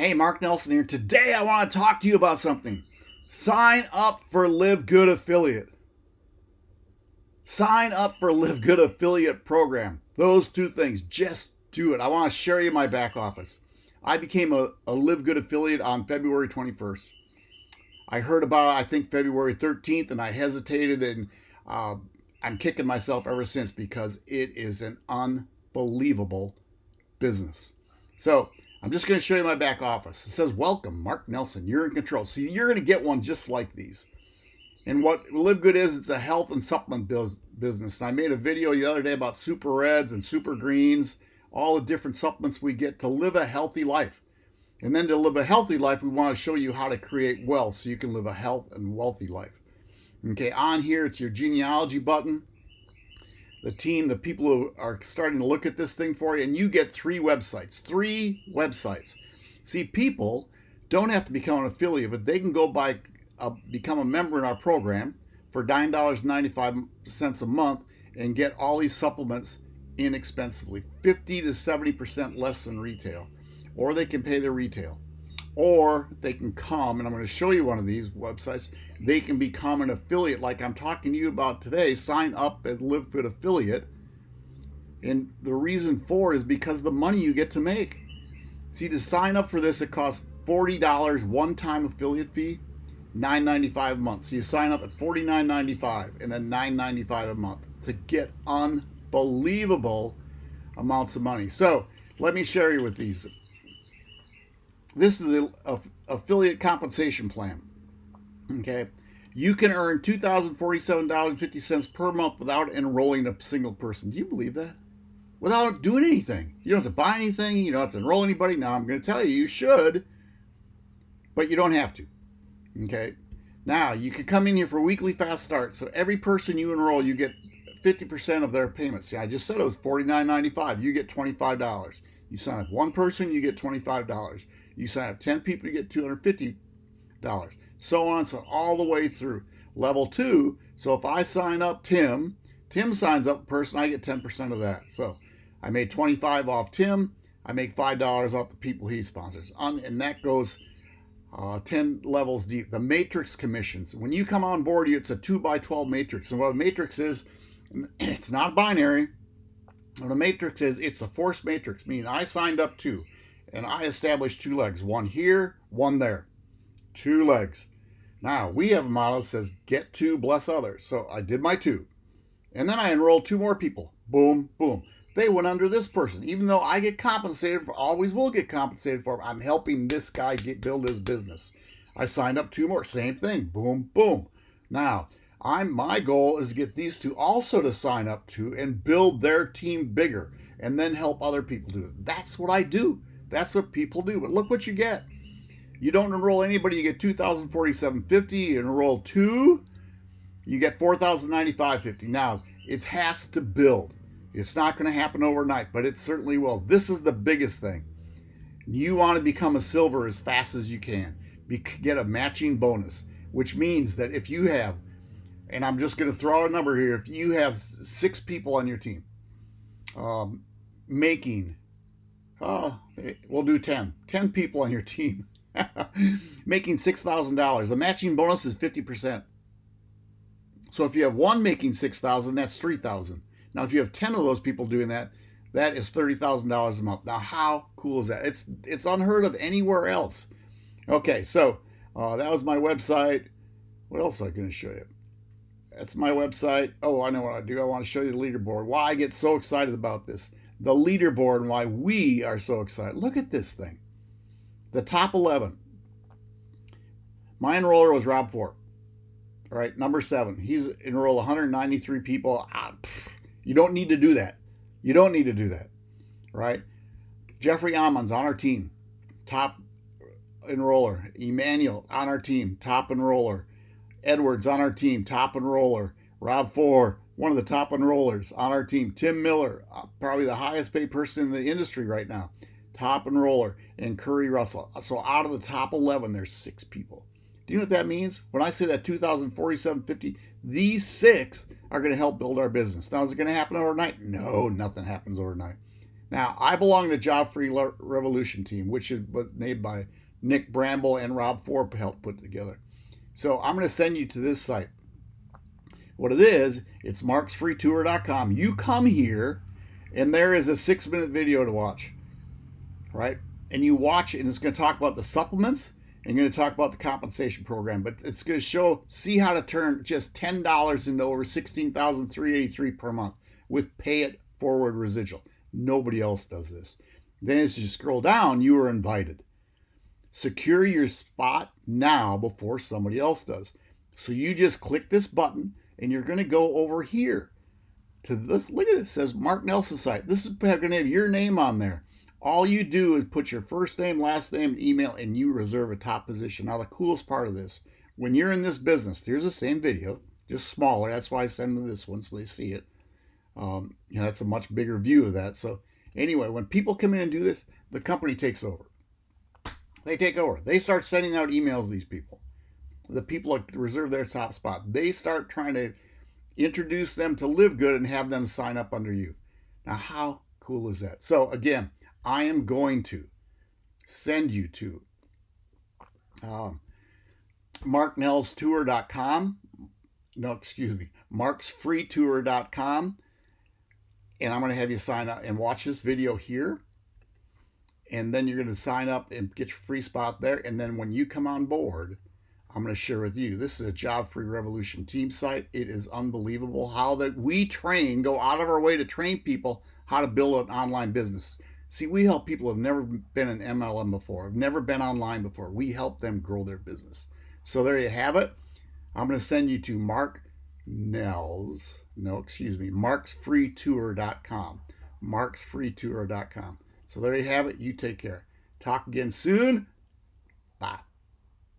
Hey, Mark Nelson here. Today I want to talk to you about something. Sign up for Live Good Affiliate. Sign up for Live Good Affiliate program. Those two things. Just do it. I want to share you my back office. I became a, a Live Good affiliate on February 21st. I heard about it, I think, February 13th, and I hesitated, and uh, I'm kicking myself ever since because it is an unbelievable business. So I'm just going to show you my back office. It says, Welcome, Mark Nelson. You're in control. So you're going to get one just like these. And what Live Good is, it's a health and supplement business. And I made a video the other day about super reds and super greens, all the different supplements we get to live a healthy life. And then to live a healthy life, we want to show you how to create wealth so you can live a health and wealthy life. Okay, on here, it's your genealogy button. The team, the people who are starting to look at this thing for you, and you get three websites. Three websites. See, people don't have to become an affiliate, but they can go by uh, become a member in our program for $9.95 a month and get all these supplements inexpensively, 50 to 70% less than retail. Or they can pay their retail or they can come, and I'm going to show you one of these websites. They can become an affiliate, like I'm talking to you about today. Sign up as LiveFit affiliate. And the reason for is because the money you get to make. See, to sign up for this, it costs $40 one-time affiliate fee, $9.95 a month. So you sign up at $49.95 and then $9.95 a month to get unbelievable amounts of money. So let me share you with these this is a, a affiliate compensation plan. Okay, you can earn two thousand forty-seven dollars fifty cents per month without enrolling a single person. Do you believe that? Without doing anything, you don't have to buy anything. You don't have to enroll anybody. Now I'm going to tell you, you should, but you don't have to. Okay. Now you can come in here for weekly fast start. So every person you enroll, you get 50% of their payment. See, I just said it was $49.95. You get $25. You sign up one person, you get $25. You sign up 10 people, you get $250. So on, so all the way through. Level two, so if I sign up Tim, Tim signs up a person, I get 10% of that. So I made 25 off Tim. I make $5 off the people he sponsors. And that goes uh, 10 levels deep. The matrix commissions. When you come on board, you it's a 2 by 12 matrix. And what a matrix is, it's not binary. What a matrix is, it's a force matrix, meaning I signed up two and I established two legs, one here, one there, two legs. Now we have a motto that says get two, bless others. So I did my two. And then I enrolled two more people. Boom, boom. They went under this person. Even though I get compensated for, always will get compensated for, I'm helping this guy get build his business. I signed up two more. Same thing. Boom, boom. Now, I'm my goal is to get these two also to sign up to and build their team bigger and then help other people do it. That's what I do. That's what people do. But look what you get. You don't enroll anybody, you get 2,047.50. You enroll two, you get 4,095.50. Now, it has to build. It's not going to happen overnight, but it certainly will. This is the biggest thing. You want to become a silver as fast as you can. Be, get a matching bonus, which means that if you have, and I'm just going to throw a number here, if you have six people on your team um, making Oh, we'll do 10. 10 people on your team making $6,000. The matching bonus is 50%. So if you have one making 6,000, that's 3,000. Now if you have 10 of those people doing that, that is $30,000 a month. Now how cool is that? It's it's unheard of anywhere else. Okay, so uh, that was my website. What else am I going to show you? That's my website. Oh, I know what I do. I want to show you the leaderboard. Why I get so excited about this the leaderboard and why we are so excited. Look at this thing. The top 11. My enroller was Rob Ford. All right, number seven. He's enrolled 193 people. Ah, you don't need to do that. You don't need to do that. Right? Jeffrey Amon's on our team. Top enroller. Emmanuel on our team. Top enroller. Edwards on our team. Top enroller. Rob Ford one of the top enrollers on our team. Tim Miller, uh, probably the highest paid person in the industry right now, top enroller, and Curry Russell. So out of the top 11, there's six people. Do you know what that means? When I say that 2,047.50, these six are going to help build our business. Now, is it going to happen overnight? No, nothing happens overnight. Now, I belong to the Job Free Revolution team, which was made by Nick Bramble and Rob Ford helped put together. So I'm going to send you to this site. What it is, it's marksfreetour.com. You come here, and there is a six minute video to watch, right? And you watch it, and it's going to talk about the supplements and going to talk about the compensation program. But it's going to show, see how to turn just $10 into over 16383 per month with pay it forward residual. Nobody else does this. Then as you scroll down, you are invited. Secure your spot now before somebody else does. So you just click this button and you're going to go over here to this. Look at this. Says Mark Nelson site. This is going to have your name on there. All you do is put your first name, last name, email, and you reserve a top position. Now, the coolest part of this, when you're in this business, here's the same video, just smaller. That's why I send them this one so they see it. Um, you know, that's a much bigger view of that. So anyway, when people come in and do this, the company takes over. They take over. They start sending out emails these people. The people that reserve their top spot. They start trying to introduce them to live good and have them sign up under you. Now, how cool is that? So again, I am going to send you to um, marknellstour.com. No, excuse me, marksfreetour.com and I'm going to have you sign up and watch this video here. And then you're going to sign up and get your free spot there. And then when you come on board, I'm going to share with you. This is a Job Free Revolution team site. It is unbelievable how that we train, go out of our way to train people how to build an online business. See, we help people who have never been an MLM before, have never been online before. We help them grow their business. So there you have it. I'm going to send you to Mark Nels, no, excuse me, marksfreetour.com. Marksfreetour.com. So there you have it. You take care. Talk again soon.